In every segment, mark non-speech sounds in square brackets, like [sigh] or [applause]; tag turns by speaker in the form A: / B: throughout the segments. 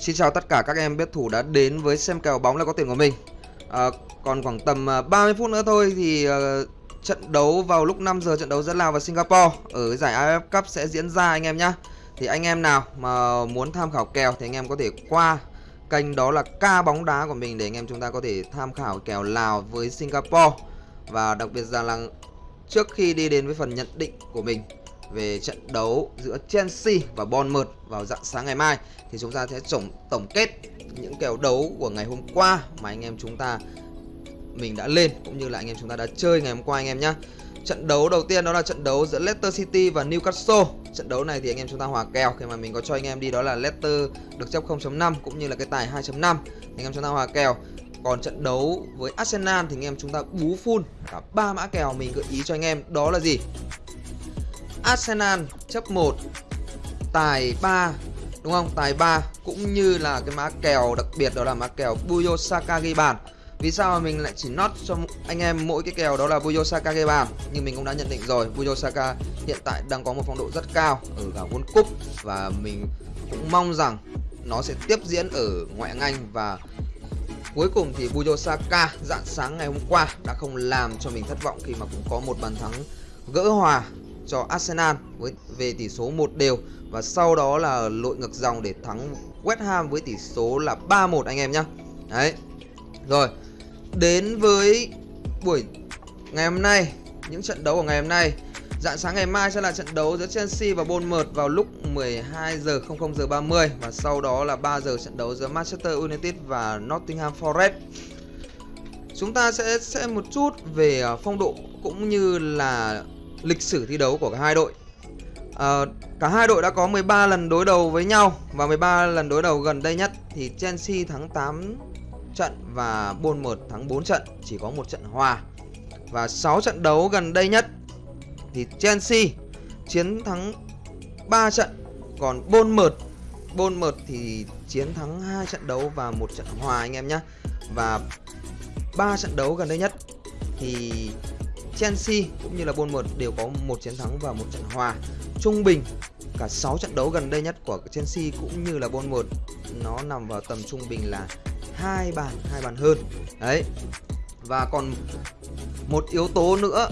A: Xin chào tất cả các em bet thủ đã đến với xem kèo bóng là có tiền của mình. À, Còn khoảng tầm à, 30 phút nữa thôi thì uh, trận đấu vào lúc 5 giờ trận đấu giữa Lào và Singapore ở giải AFF Cup sẽ diễn ra anh em nhé Thì anh em nào mà muốn tham khảo kèo thì anh em có thể qua kênh đó là ca bóng đá của mình để anh em chúng ta có thể tham khảo kèo Lào với Singapore. Và đặc biệt rằng là trước khi đi đến với phần nhận định của mình về trận đấu giữa Chelsea và Bournemouth vào dạng sáng ngày mai thì chúng ta sẽ tổng tổng kết những kèo đấu của ngày hôm qua mà anh em chúng ta, mình đã lên, cũng như là anh em chúng ta đã chơi ngày hôm qua anh em nhé. Trận đấu đầu tiên đó là trận đấu giữa Leicester City và Newcastle. Trận đấu này thì anh em chúng ta hòa kèo khi mà mình có cho anh em đi đó là Leicester được chấp 0.5 cũng như là cái tài 2.5. Anh em chúng ta hòa kèo. Còn trận đấu với Arsenal thì anh em chúng ta bú full cả ba mã kèo mình gợi ý cho anh em đó là gì? Arsenal chấp 1 tài 3 đúng không? Tài 3 cũng như là cái mã kèo đặc biệt đó là mã kèo Buyo Saka ghi bàn. Vì sao mà mình lại chỉ nót cho anh em mỗi cái kèo đó là Buyo Saka ghi bàn Nhưng mình cũng đã nhận định rồi Buyo Saka hiện tại đang có một phong độ rất cao ở cả World Cup Và mình cũng mong rằng nó sẽ tiếp diễn ở ngoại hạng Anh Và cuối cùng thì Buyo Saka dạng sáng ngày hôm qua đã không làm cho mình thất vọng Khi mà cũng có một bàn thắng gỡ hòa cho Arsenal với về tỷ số 1 đều và sau đó là lội ngược dòng để thắng West Ham với tỷ số là 3-1 anh em nhá. Đấy. Rồi, đến với buổi ngày hôm nay, những trận đấu của ngày hôm nay. Dạng sáng ngày mai sẽ là trận đấu giữa Chelsea và Bournemouth vào lúc 12 giờ 00 giờ 30 và sau đó là 3 giờ trận đấu giữa Manchester United và Nottingham Forest. Chúng ta sẽ xem một chút về ờ, phong độ cũng như là lịch sử thi đấu của cả hai đội. À, Cả hai đội đã có 13 lần đối đầu với nhau Và 13 lần đối đầu gần đây nhất. Thì Chelsea thắng 8 trận và Bournemouth thắng 4 trận Chỉ có một trận hòa. Và 6 trận đấu gần đây nhất Thì Chelsea chiến thắng 3 trận Còn Bournemouth Bournemouth thì chiến thắng 2 trận đấu và một trận hòa anh em nhé Và 3 trận đấu gần đây nhất thì Chelsea cũng như là Bournemouth đều có một chiến thắng và một trận hòa. Trung bình cả 6 trận đấu gần đây nhất của Chelsea cũng như là Bournemouth nó nằm vào tầm trung bình là hai bàn, hai bàn hơn. Đấy. Và còn một yếu tố nữa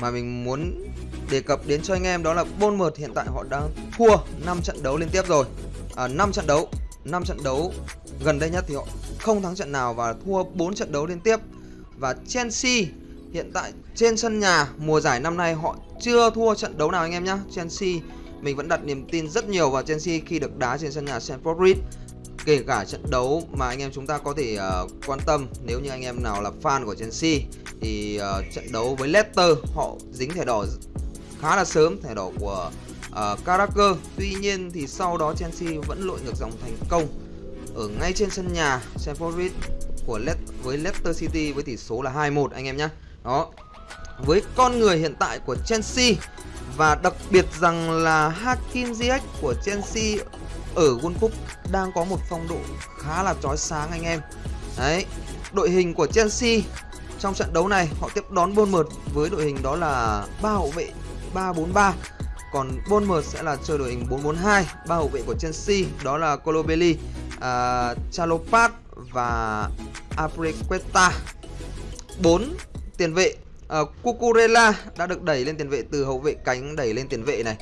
A: mà mình muốn đề cập đến cho anh em đó là Bournemouth hiện tại họ đang thua 5 trận đấu liên tiếp rồi. À, 5 trận đấu, 5 trận đấu gần đây nhất thì họ không thắng trận nào và thua 4 trận đấu liên tiếp. Và Chelsea Hiện tại trên sân nhà mùa giải năm nay họ chưa thua trận đấu nào anh em nhé Chelsea mình vẫn đặt niềm tin rất nhiều vào Chelsea khi được đá trên sân nhà Stamford Bridge. Kể cả trận đấu mà anh em chúng ta có thể uh, quan tâm nếu như anh em nào là fan của Chelsea Thì uh, trận đấu với Leicester họ dính thẻ đỏ khá là sớm, thẻ đỏ của uh, Carragher. Tuy nhiên thì sau đó Chelsea vẫn lội ngược dòng thành công ở ngay trên sân nhà Stamford Bridge của Le với Leicester City với tỷ số là 2-1 anh em nhé đó. Với con người hiện tại của Chelsea Và đặc biệt rằng là Hakim Ziyech của Chelsea Ở World Cup đang có một phong độ khá là chói sáng anh em. Đấy Đội hình của Chelsea trong trận đấu này họ tiếp đón Bournemouth với đội hình đó là ba hậu vệ 3-4-3 còn Bournemouth sẽ là chơi đội hình 4-4-2 ba hậu vệ của Chelsea đó là Colobelli, uh, à, Chalopat và Aprequeta 4 tiền vệ uh, Cucurella đã được đẩy lên tiền vệ từ hậu vệ cánh đẩy lên tiền vệ này.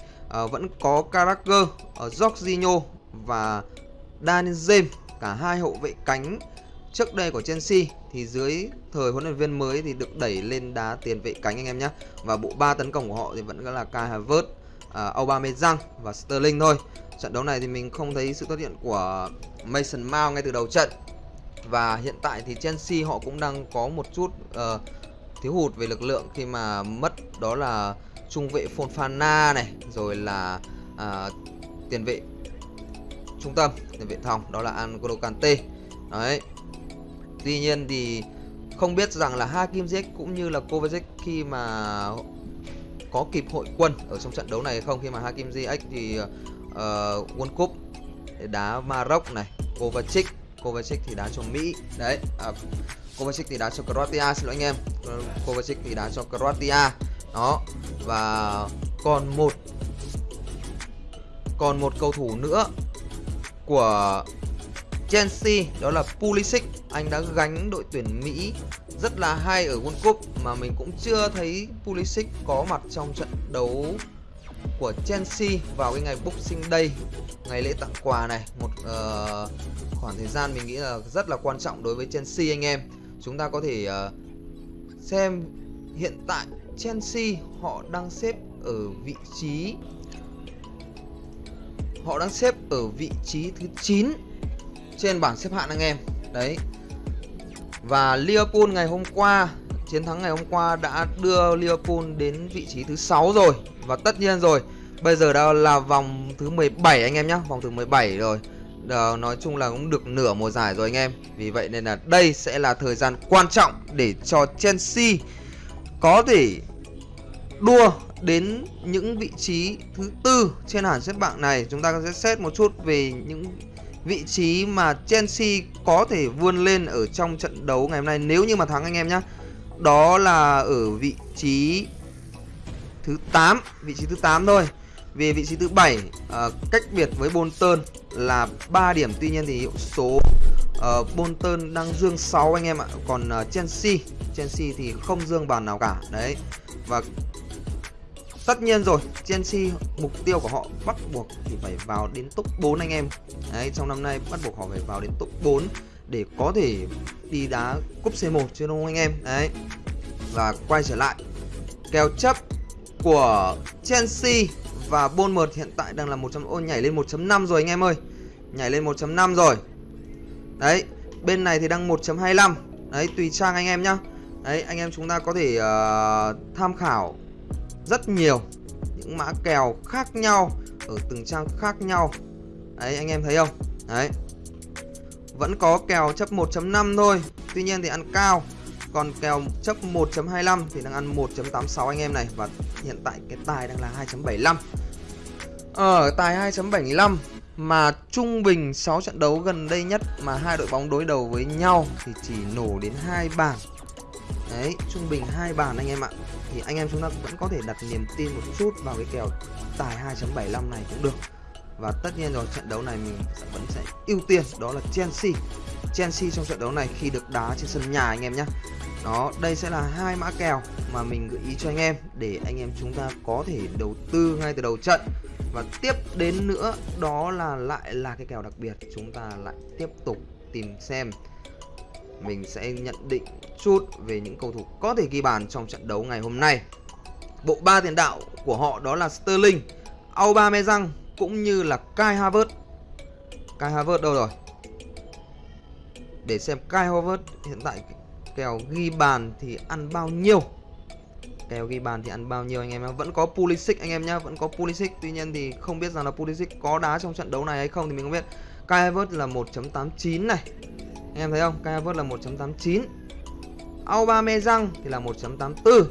A: Uh, vẫn có Carragher, uh, Jorginho và Daniel James cả hai hậu vệ cánh trước đây của Chelsea. Thì dưới thời huấn luyện viên mới thì được đẩy lên đá tiền vệ cánh anh em nhé và bộ ba tấn công của họ thì vẫn là Kai Havertz, uh, Aubameyang và Sterling thôi. Trận đấu này thì mình không thấy sự xuất hiện của Mason Mount ngay từ đầu trận. Và hiện tại thì Chelsea họ cũng đang có một chút uh, thiếu hụt về lực lượng khi mà mất đó là trung vệ Fonfana này rồi là à, tiền vệ trung tâm tiền vệ thòng đó là Angolo Kante. Đấy. Tuy nhiên thì không biết rằng là Hakim Ziyech cũng như là Kovacic khi mà có kịp hội quân ở trong trận đấu này không khi mà Hakim Ziyech thì uh, World Cup đá Maroc này Kovacic Kovacic thì đá cho Mỹ. Đấy à, Kovacic thì đá cho Croatia xin lỗi anh em. Kovacic thì đá cho Croatia. Đó và còn một còn một cầu thủ nữa của Chelsea đó là Pulisic. Anh đã gánh đội tuyển Mỹ rất là hay ở World Cup mà mình cũng chưa thấy Pulisic có mặt trong trận đấu của Chelsea vào cái ngày Boxing Day ngày lễ tặng quà này. Một uh, khoảng thời gian mình nghĩ là rất là quan trọng đối với Chelsea anh em. Chúng ta có thể uh, xem hiện tại Chelsea họ đang xếp ở vị trí họ đang xếp ở vị trí thứ 9 trên bảng xếp hạng anh em. Đấy. Và Liverpool ngày hôm qua chiến thắng ngày hôm qua đã đưa Liverpool đến vị trí thứ 6 rồi và tất nhiên rồi bây giờ đã là vòng thứ 17 anh em nhé vòng thứ 17 rồi. Đó, nói chung là cũng được nửa mùa giải rồi anh em. Vì vậy nên là đây sẽ là thời gian quan trọng để cho Chelsea có thể đua đến những vị trí thứ tư trên hàng xếp bảng này. Chúng ta sẽ xét một chút về những vị trí mà Chelsea có thể vươn lên ở trong trận đấu ngày hôm nay nếu như mà thắng anh em nhé đó là ở vị trí thứ 8 vị trí thứ 8 thôi vì vị trí thứ 7 uh, ờ, cách biệt với Bolton là 3 điểm tuy nhiên thì hiệu số uh, Bolton đang dương 6 anh em ạ còn uh, Chelsea Chelsea thì không dương bàn nào cả đấy và Tất nhiên rồi, Chelsea mục tiêu của họ bắt buộc thì phải vào đến top 4 anh em. Đấy, trong năm nay bắt buộc họ phải vào đến top 4 để có thể đi đá cúp C1 chứ đúng không anh em? Đấy. Và quay trở lại kèo chấp của Chelsea và Bournemouth hiện tại đang là 1 ô nhảy lên 1.5 rồi anh em ơi. Nhảy lên 1.5 rồi. Đấy, bên này thì đang 1.25. Đấy, tùy trang anh em nhá. Đấy, anh em chúng ta có thể uh, tham khảo rất nhiều những mã kèo khác nhau ở từng trang khác nhau đấy anh em thấy không đấy vẫn có kèo chấp 1.5 thôi tuy nhiên thì ăn cao còn kèo chấp 1.25 thì đang ăn 1.86 anh em này. Và hiện tại cái tài đang là 2.75 ở ờ, tài 2.75 mà trung bình 6 trận đấu gần đây nhất mà hai đội bóng đối đầu với nhau thì chỉ nổ đến hai bàn. Đấy, trung bình hai bàn anh em ạ. Thì anh em chúng ta vẫn có thể đặt niềm tin một chút vào cái kèo tài 2.75 này cũng được. Và tất nhiên rồi, trận đấu này mình sẽ vẫn sẽ ưu tiên, đó là Chelsea. Chelsea trong trận đấu này khi được đá trên sân nhà anh em nhé đó đây sẽ là hai mã kèo mà mình gợi ý cho anh em để anh em chúng ta có thể đầu tư ngay từ đầu trận và tiếp đến nữa đó là lại là cái kèo đặc biệt chúng ta lại tiếp tục tìm xem mình sẽ nhận định chút về những cầu thủ có thể ghi bàn trong trận đấu ngày hôm nay. Bộ ba tiền đạo của họ đó là Sterling, Aubameyang cũng như là Kai Havertz. Kai Havertz đâu rồi? Để xem Kai Havertz hiện tại kèo ghi bàn thì ăn bao nhiêu? Kèo ghi bàn thì ăn bao nhiêu anh em Vẫn có Pulisic anh em nhá, vẫn có Pulisic. Tuy nhiên thì không biết rằng là Pulisic có đá trong trận đấu này hay không thì mình không biết. Kai Havertz là 1.89 này. Anh em thấy không? Kai Havertz là 1.89 Aubameyang thì là 1.84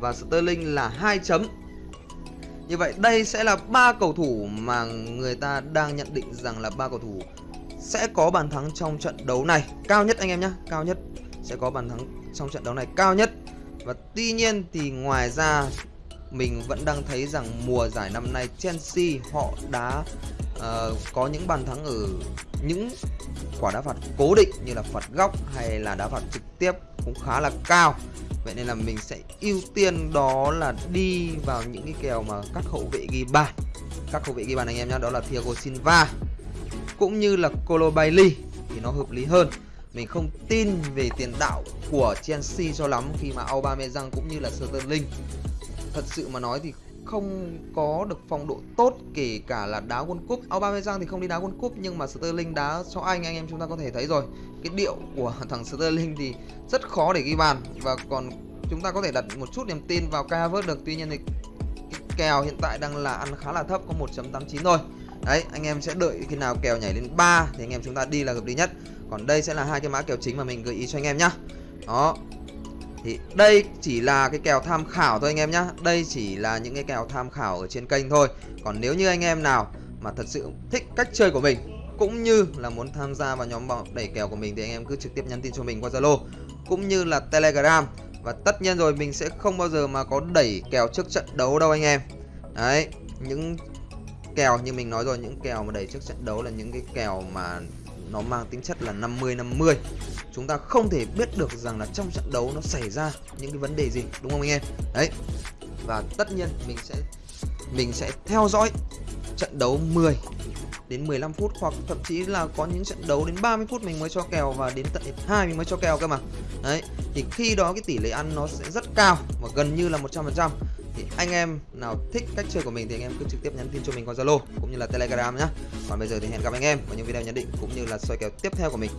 A: Và Sterling là 2 chấm. Như vậy đây sẽ là ba cầu thủ mà người ta đang nhận định rằng là ba cầu thủ sẽ có bàn thắng trong trận đấu này. Cao nhất anh em nhé Cao nhất sẽ có bàn thắng trong trận đấu này cao nhất. Và tuy nhiên thì ngoài ra mình vẫn đang thấy rằng mùa giải năm nay Chelsea họ đã uh, có những bàn thắng ở những quả đá phạt cố định như là phạt góc hay là đá phạt trực tiếp cũng khá là cao. Vậy nên là mình sẽ ưu tiên đó là đi vào những cái kèo mà các hậu vệ ghi bàn. Các hậu vệ ghi bàn anh em nhé đó là Thiago Silva cũng như là Colo Bailey thì nó hợp lý hơn mình không tin về tiền đạo của Chelsea cho lắm khi mà Aubameyang cũng như là Sterling. Thật sự mà nói thì không có được phong độ tốt, kể cả là đá World Cup. Aubameyang thì không đi đá World Cup, nhưng mà Sterling đá cho Anh anh em chúng ta có thể thấy rồi. Cái điệu của [laughs] thằng Sterling thì rất khó để ghi bàn. Và còn chúng ta có thể đặt một chút niềm tin vào Kai Havertz được. Tuy nhiên thì cái kèo hiện tại đang là ăn khá là thấp, có 1.89 thôi. Đấy, anh em sẽ đợi khi nào kèo nhảy lên 3 thì anh em chúng ta đi là hợp lý nhất còn đây sẽ là hai cái mã kèo chính mà mình gợi ý cho anh em nhá. Đó. Thì đây chỉ là cái kèo tham khảo thôi anh em nhá. Đây chỉ là những cái kèo tham khảo ở trên kênh thôi. Còn nếu như anh em nào mà thật sự thích cách chơi của mình, Cũng như là muốn tham gia vào nhóm đẩy kèo của mình Thì anh em cứ trực tiếp nhắn tin cho mình qua Zalo, Cũng như là Telegram. Và tất nhiên rồi, mình sẽ không bao giờ mà có đẩy kèo trước trận đấu đâu anh em. Đấy, Những kèo như mình nói rồi, những kèo mà đẩy trước trận đấu là những cái kèo mà nó mang tính chất là 50 50 chúng ta không thể biết được rằng là trong trận đấu nó xảy ra những cái vấn đề gì, đúng không anh em? Đấy. Và tất nhiên mình sẽ mình sẽ theo dõi trận đấu 10 đến 15 phút hoặc thậm chí là có những trận đấu đến 30 phút mình mới cho kèo và đến tận 2 mình mới cho kèo cơ mà. Đấy, thì khi đó cái tỷ lệ ăn nó sẽ rất cao và gần như là 100% thì anh em nào thích cách chơi của mình thì anh em cứ trực tiếp nhắn tin cho mình qua Zalo cũng như là Telegram nhá. Còn bây giờ thì hẹn gặp anh em vào những video nhận định cũng như là soi kèo tiếp theo của mình.